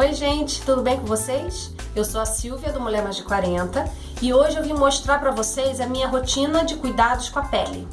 Oi gente, tudo bem com vocês? Eu sou a Silvia do Mulher Mais de 40 e hoje eu vim mostrar para vocês a minha rotina de cuidados com a pele.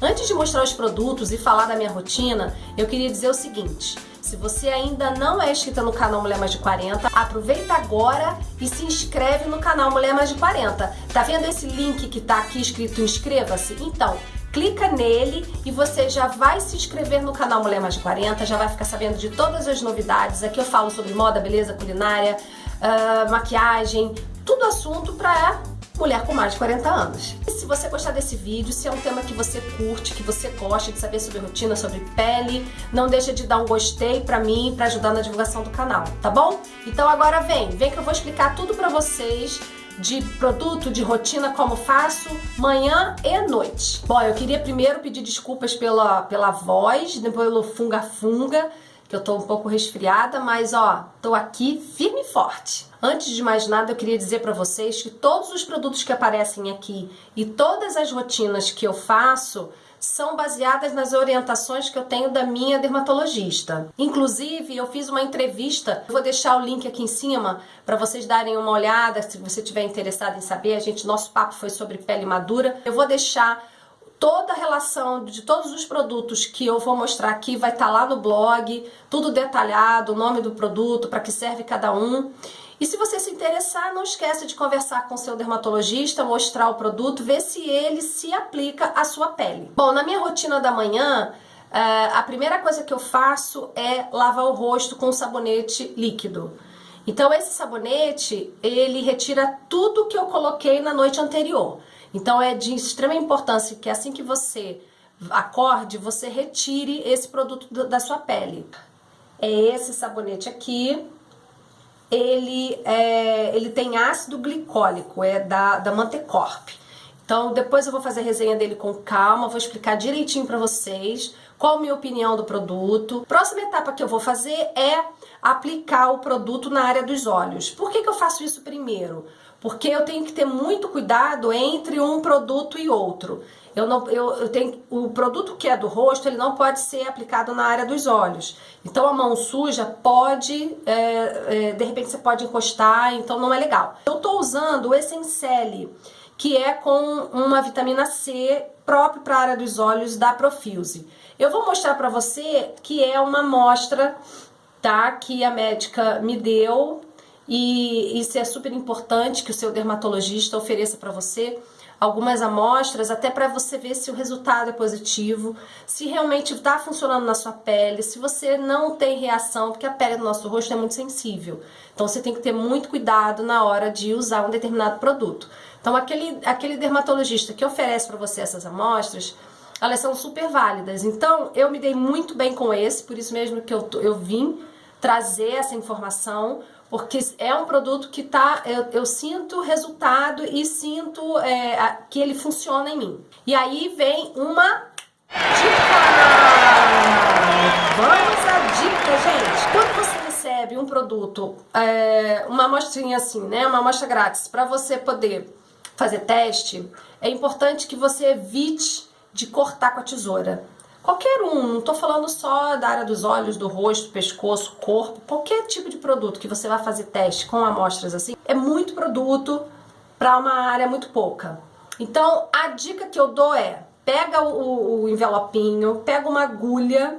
Antes de mostrar os produtos e falar da minha rotina, eu queria dizer o seguinte, se você ainda não é inscrita no canal Mulher Mais de 40, aproveita agora e se inscreve no canal Mulher Mais de 40. Tá vendo esse link que tá aqui escrito inscreva-se? Então, clica nele e você já vai se inscrever no canal Mulher Mais de 40, já vai ficar sabendo de todas as novidades. Aqui eu falo sobre moda, beleza, culinária, uh, maquiagem, tudo assunto para mulher com mais de 40 anos. E se você gostar desse vídeo, se é um tema que você curte, que você gosta de saber sobre rotina, sobre pele, não deixa de dar um gostei pra mim, pra ajudar na divulgação do canal, tá bom? Então agora vem, vem que eu vou explicar tudo pra vocês de produto, de rotina, como faço manhã e noite. Bom, eu queria primeiro pedir desculpas pela, pela voz, pelo funga-funga, que eu tô um pouco resfriada, mas ó, tô aqui firme e forte. Antes de mais nada, eu queria dizer para vocês que todos os produtos que aparecem aqui e todas as rotinas que eu faço são baseadas nas orientações que eu tenho da minha dermatologista. Inclusive, eu fiz uma entrevista, vou deixar o link aqui em cima para vocês darem uma olhada, se você estiver interessado em saber. A gente, nosso papo foi sobre pele madura. Eu vou deixar toda a relação de todos os produtos que eu vou mostrar aqui vai estar tá lá no blog, tudo detalhado, o nome do produto, para que serve cada um. E se você se interessar, não esqueça de conversar com seu dermatologista, mostrar o produto, ver se ele se aplica à sua pele. Bom, na minha rotina da manhã, eh, a primeira coisa que eu faço é lavar o rosto com sabonete líquido. Então esse sabonete, ele retira tudo que eu coloquei na noite anterior. Então é de extrema importância que assim que você acorde, você retire esse produto da sua pele. É esse sabonete aqui, ele, é, ele tem ácido glicólico, é da, da Mantecorp. Então depois eu vou fazer a resenha dele com calma, vou explicar direitinho para vocês qual a minha opinião do produto. Próxima etapa que eu vou fazer é aplicar o produto na área dos olhos. Por que, que eu faço isso primeiro? Porque eu tenho que ter muito cuidado entre um produto e outro. Eu não, eu, eu tenho, o produto que é do rosto, ele não pode ser aplicado na área dos olhos. Então a mão suja pode, é, é, de repente você pode encostar, então não é legal. Eu estou usando o Essenciale, que é com uma vitamina C próprio para a área dos olhos da Profuse. Eu vou mostrar para você que é uma amostra tá, que a médica me deu e isso é super importante que o seu dermatologista ofereça para você algumas amostras, até para você ver se o resultado é positivo, se realmente está funcionando na sua pele, se você não tem reação, porque a pele do nosso rosto é muito sensível. Então você tem que ter muito cuidado na hora de usar um determinado produto. Então aquele, aquele dermatologista que oferece para você essas amostras, elas são super válidas. Então eu me dei muito bem com esse, por isso mesmo que eu, eu vim trazer essa informação, porque é um produto que tá, eu, eu sinto resultado e sinto é, que ele funciona em mim. E aí vem uma dica! Vamos à dica, gente! Quando você recebe um produto, é, uma amostrinha assim, né, uma amostra grátis, para você poder fazer teste, é importante que você evite de cortar com a tesoura. Qualquer um, não estou falando só da área dos olhos, do rosto, pescoço, corpo, qualquer tipo de produto que você vai fazer teste com amostras assim, é muito produto para uma área muito pouca. Então, a dica que eu dou é, pega o, o envelopinho, pega uma agulha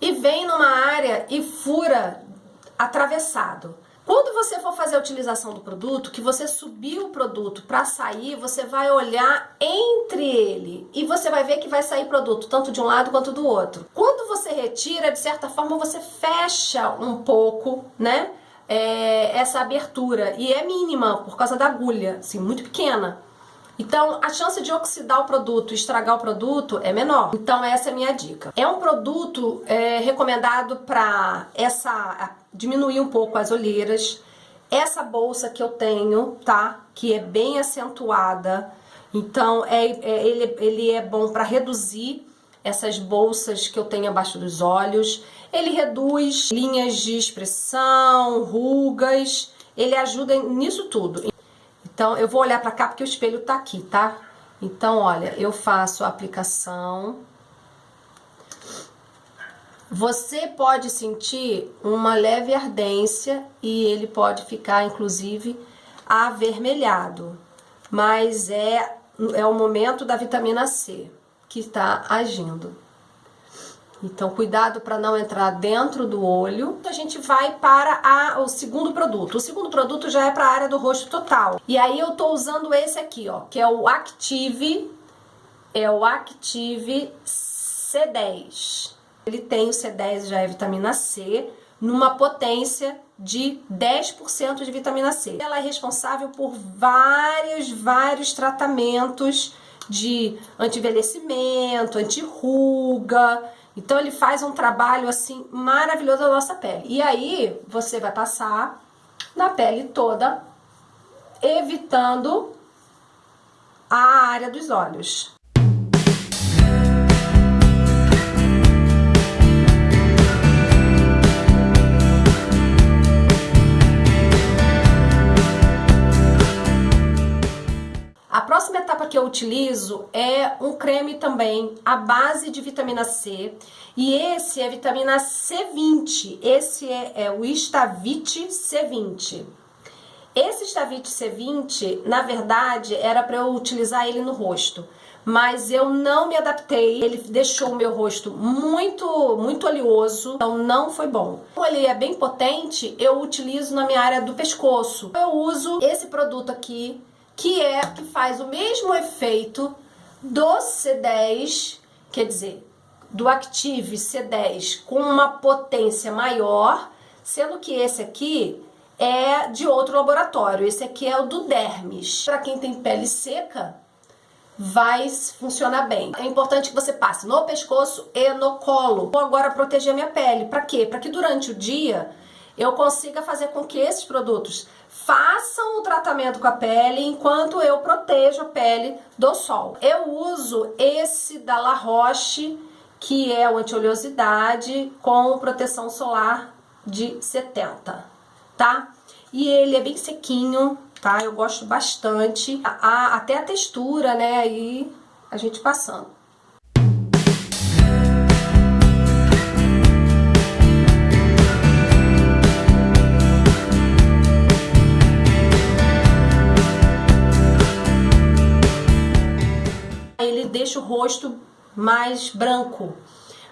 e vem numa área e fura atravessado. Quando você for fazer a utilização do produto, que você subiu o produto para sair, você vai olhar entre ele e você vai ver que vai sair produto tanto de um lado quanto do outro. Quando você retira, de certa forma, você fecha um pouco, né? É, essa abertura e é mínima por causa da agulha, assim, muito pequena. Então, a chance de oxidar o produto, estragar o produto é menor. Então, essa é a minha dica. É um produto é, recomendado para essa diminuir um pouco as olheiras. Essa bolsa que eu tenho, tá? Que é bem acentuada. Então, é, é ele, ele é bom para reduzir essas bolsas que eu tenho abaixo dos olhos. Ele reduz linhas de expressão, rugas. Ele ajuda nisso tudo. Então, eu vou olhar pra cá porque o espelho tá aqui, tá? Então, olha, eu faço a aplicação. Você pode sentir uma leve ardência e ele pode ficar, inclusive, avermelhado. Mas é, é o momento da vitamina C que está agindo. Então, cuidado para não entrar dentro do olho. A gente vai para a, o segundo produto. O segundo produto já é para a área do rosto total. E aí eu tô usando esse aqui, ó, que é o Active, é o Active C10. Ele tem o C10, já é vitamina C, numa potência de 10% de vitamina C. Ela é responsável por vários, vários tratamentos de anti-envelhecimento, anti-ruga, então ele faz um trabalho assim maravilhoso na nossa pele. E aí você vai passar na pele toda, evitando a área dos olhos. Utilizo é um creme também à base de vitamina C. E esse é vitamina C20. Esse é, é o Estavit C20. Esse Estavit C20, na verdade, era para eu utilizar ele no rosto. Mas eu não me adaptei, ele deixou o meu rosto muito, muito oleoso, então não foi bom. Como ele é bem potente, eu utilizo na minha área do pescoço. Eu uso esse produto aqui, que é que faz o mesmo efeito do C10, quer dizer, do Active C10 com uma potência maior, sendo que esse aqui é de outro laboratório. Esse aqui é o do Dermis. Para quem tem pele seca, vai funcionar bem. É importante que você passe no pescoço e no colo. Vou agora proteger a minha pele. Para quê? Para que durante o dia eu consiga fazer com que esses produtos façam o tratamento com a pele enquanto eu protejo a pele do sol. Eu uso esse da La Roche, que é o anti-oleosidade com proteção solar de 70, tá? E ele é bem sequinho, tá? Eu gosto bastante. A, até a textura, né? Aí a gente passando. Rosto mais branco.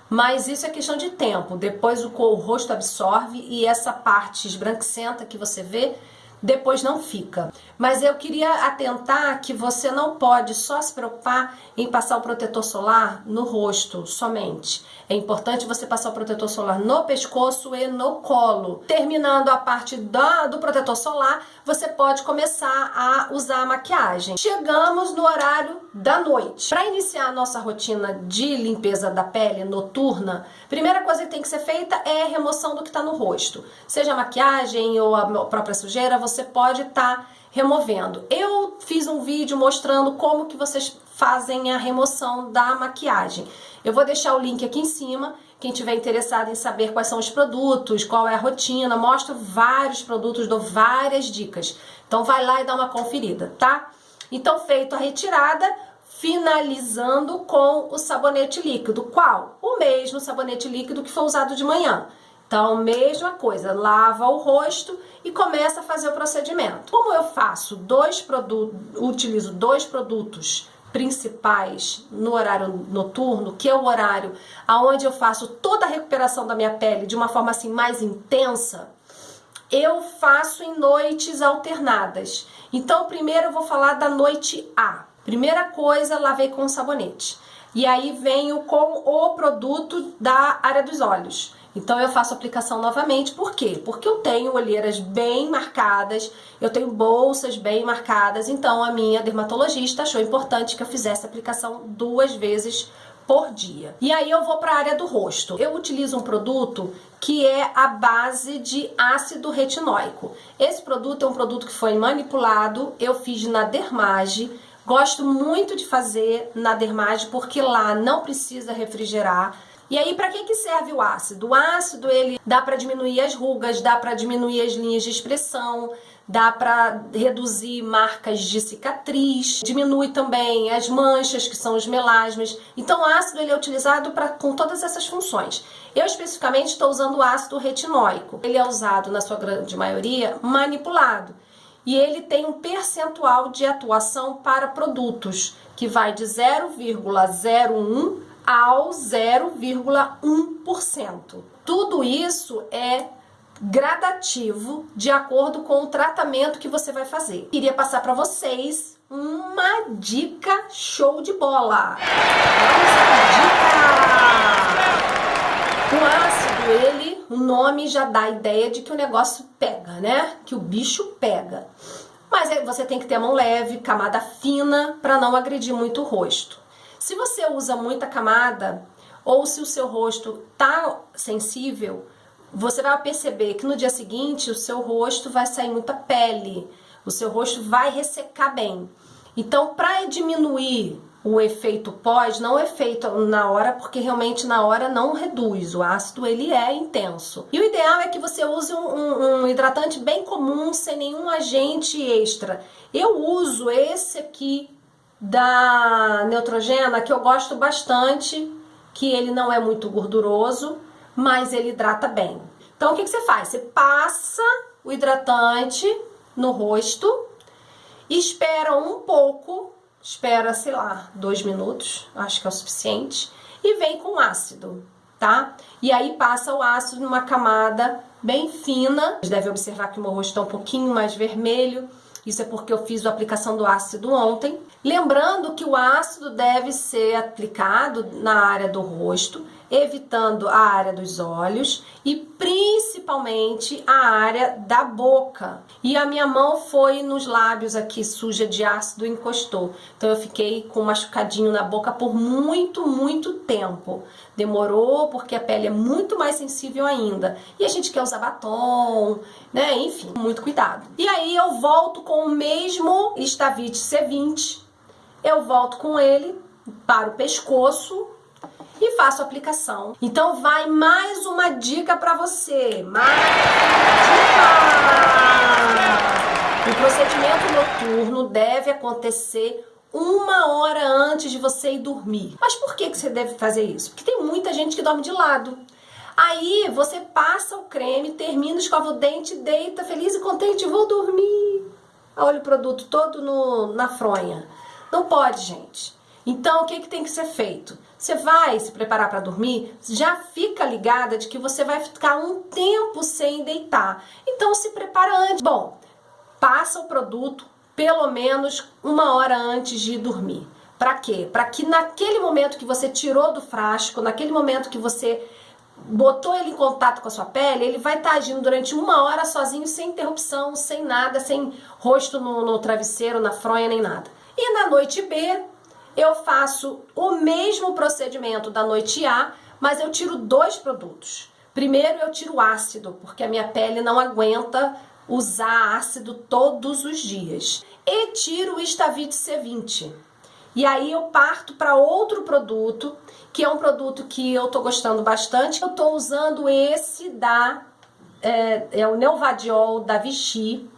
Mas isso é questão de tempo. Depois o, rosto absorve e essa parte esbranquiçenta que você vê depois não fica. Mas eu queria atentar que você não pode só se preocupar em passar o protetor solar no rosto somente. É importante você passar o protetor solar no pescoço e no colo. Terminando a parte da, do protetor solar, você pode começar a usar a maquiagem. Chegamos no horário da noite. Para iniciar a nossa rotina de limpeza da pele noturna, primeira coisa que tem que ser feita é a remoção do que está no rosto. Seja a maquiagem ou a própria sujeira, você você pode estar tá removendo. Eu fiz um vídeo mostrando como que vocês fazem a remoção da maquiagem. Eu vou deixar o link aqui em cima, quem tiver interessado em saber quais são os produtos, qual é a rotina, mostro vários produtos, dou várias dicas. Então vai lá e dá uma conferida, tá? Então feito a retirada, finalizando com o sabonete líquido. Qual? O mesmo sabonete líquido que foi usado de manhã. Então, mesma coisa, lava o rosto e começa a fazer o procedimento. Como eu faço dois produtos, utilizo dois produtos principais no horário noturno, que é o horário aonde eu faço toda a recuperação da minha pele de uma forma assim mais intensa, eu faço em noites alternadas. Então, primeiro eu vou falar da noite A. Primeira coisa, lavei com sabonete. E aí venho com o produto da área dos olhos. Então eu faço aplicação novamente, por quê? Porque eu tenho olheiras bem marcadas, eu tenho bolsas bem marcadas, então a minha dermatologista achou importante que eu fizesse aplicação duas vezes por dia. E aí eu vou para a área do rosto. Eu utilizo um produto que é a base de ácido retinóico. Esse produto é um produto que foi manipulado, eu fiz na Dermage, Gosto muito de fazer na Dermage porque lá não precisa refrigerar, e aí, para que, que serve o ácido? O ácido, ele dá para diminuir as rugas, dá para diminuir as linhas de expressão, dá para reduzir marcas de cicatriz, diminui também as manchas, que são os melasmas. Então o ácido ele é utilizado pra, com todas essas funções. Eu especificamente estou usando o ácido retinóico. Ele é usado, na sua grande maioria, manipulado. E ele tem um percentual de atuação para produtos, que vai de 0,01 ao 0,1%. Tudo isso é gradativo de acordo com o tratamento que você vai fazer. Queria passar para vocês uma dica show de bola. Dica! O ácido, ele, o nome já dá a ideia de que o negócio pega, né? Que o bicho pega. Mas você tem que ter a mão leve, camada fina, para não agredir muito o rosto. Se você usa muita camada, ou se o seu rosto tá sensível, você vai perceber que no dia seguinte o seu rosto vai sair muita pele, o seu rosto vai ressecar bem. Então, para diminuir o efeito pós, não é feito na hora, porque realmente na hora não reduz, o ácido ele é intenso. E o ideal é que você use um, um hidratante bem comum, sem nenhum agente extra. Eu uso esse aqui da Neutrogena, que eu gosto bastante, que ele não é muito gorduroso, mas ele hidrata bem. Então, o que, que você faz? Você passa o hidratante no rosto, espera um pouco, espera, sei lá, dois minutos, acho que é o suficiente, e vem com ácido, tá? E aí passa o ácido numa camada bem fina. Você deve observar que o meu rosto está um pouquinho mais vermelho, isso é porque eu fiz a aplicação do ácido ontem. Lembrando que o ácido deve ser aplicado na área do rosto, evitando a área dos olhos e principalmente a área da boca. E a minha mão foi nos lábios aqui suja de ácido encostou. Então eu fiquei com um machucadinho na boca por muito, muito tempo. Demorou porque a pele é muito mais sensível ainda. E a gente quer usar batom, né? Enfim, muito cuidado. E aí eu volto com o mesmo Stavit C20. Eu volto com ele para o pescoço e faço a aplicação. Então vai mais uma dica para você. Mais dica! O procedimento noturno deve acontecer uma hora antes de você ir dormir. Mas por que, que você deve fazer isso? Porque tem muita gente que dorme de lado. Aí você passa o creme, termina, escova o dente, deita feliz e contente, vou dormir. Olha o produto todo no, na fronha. Não pode, gente. Então, o que, que tem que ser feito? Você vai se preparar para dormir, já fica ligada de que você vai ficar um tempo sem deitar. Então, se prepara antes. Bom, passa o produto pelo menos uma hora antes de dormir. Para quê? Para que naquele momento que você tirou do frasco, naquele momento que você botou ele em contato com a sua pele, ele vai estar tá agindo durante uma hora sozinho, sem interrupção, sem nada, sem rosto no, no travesseiro, na fronha, nem nada. E na noite B, eu faço o mesmo procedimento da noite A, mas eu tiro dois produtos. Primeiro eu tiro ácido, porque a minha pele não aguenta usar ácido todos os dias. E tiro o Estavit C20. E aí eu parto para outro produto, que é um produto que eu tô gostando bastante. Eu tô usando esse da é, é o Neuvadiol da Vichy.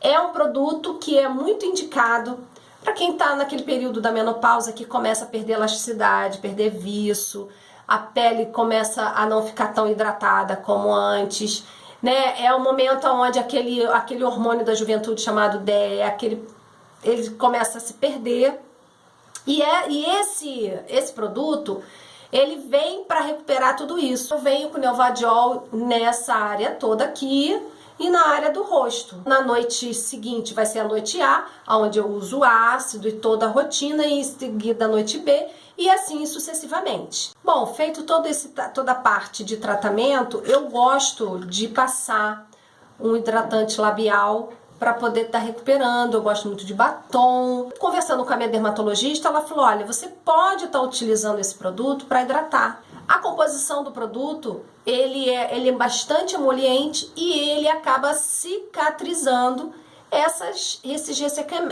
É um produto que é muito indicado para quem está naquele período da menopausa que começa a perder elasticidade, perder viço, a pele começa a não ficar tão hidratada como antes, né? É o momento onde aquele, aquele hormônio da juventude chamado DE, aquele, ele começa a se perder. E, é, e esse, esse produto, ele vem para recuperar tudo isso. Eu venho com o Neovadiol nessa área toda aqui, e na área do rosto. Na noite seguinte vai ser a noite A, onde eu uso ácido e toda a rotina, e em seguida a noite B, e assim sucessivamente. Bom, feito todo esse, toda a parte de tratamento, eu gosto de passar um hidratante labial para poder estar tá recuperando. Eu gosto muito de batom. Conversando com a minha dermatologista, ela falou: olha, você pode estar tá utilizando esse produto para hidratar. A composição do produto, ele é, ele é bastante emoliente e ele acaba cicatrizando essas, esses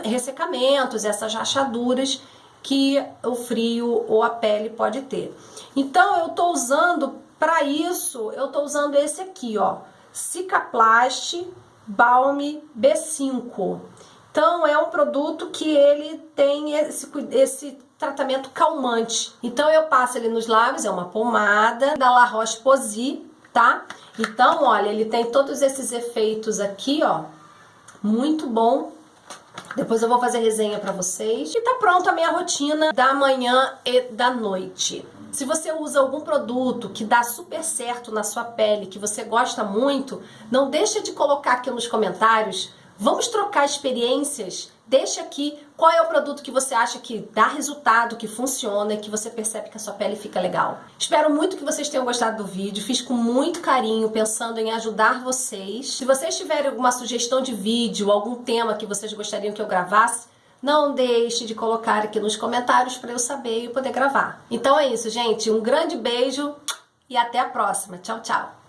ressecamentos, essas rachaduras que o frio ou a pele pode ter. Então, eu tô usando, para isso, eu tô usando esse aqui, ó, Cicaplast Balm B5. Então é um produto que ele tem esse, esse tratamento calmante. Então eu passo ele nos lábios, é uma pomada da La Roche-Posay, tá? Então, olha, ele tem todos esses efeitos aqui, ó, muito bom. Depois eu vou fazer resenha pra vocês. E tá pronto a minha rotina da manhã e da noite. Se você usa algum produto que dá super certo na sua pele, que você gosta muito, não deixa de colocar aqui nos comentários. Vamos trocar experiências? Deixa aqui qual é o produto que você acha que dá resultado, que funciona e que você percebe que a sua pele fica legal. Espero muito que vocês tenham gostado do vídeo. Fiz com muito carinho, pensando em ajudar vocês. Se vocês tiverem alguma sugestão de vídeo, algum tema que vocês gostariam que eu gravasse, não deixe de colocar aqui nos comentários para eu saber e poder gravar. Então é isso, gente. Um grande beijo e até a próxima. Tchau, tchau.